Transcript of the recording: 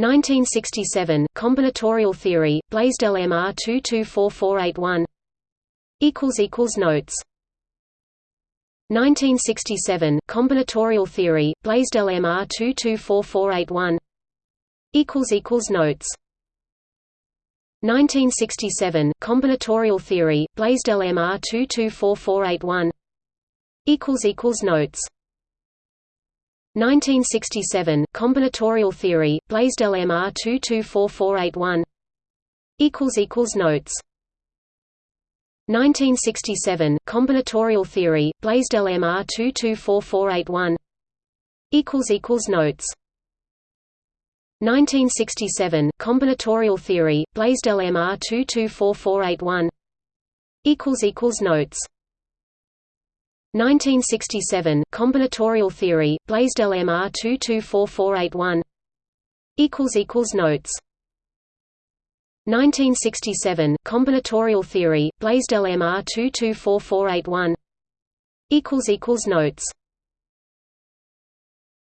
1967 Combinatorial theory, Blaisdell MR 224481 equals equals notes. 1967 Combinatorial theory, Blaisdell MR 224481 equals equals notes. 1967 Combinatorial theory, Blaisdell MR 224481 equals equals notes 1967 Combinatorial theory, Blaisdell MR 224481 equals equals notes. 1967 Combinatorial theory, Blaisdell MR 224481 equals equals notes. 1967 Combinatorial theory, Blaisdell MR 224481 equals equals notes 1967 Combinatorial theory, Blaisdell MR 224481 equals equals notes. 1967 Combinatorial theory, Blaisdell MR 224481 equals equals notes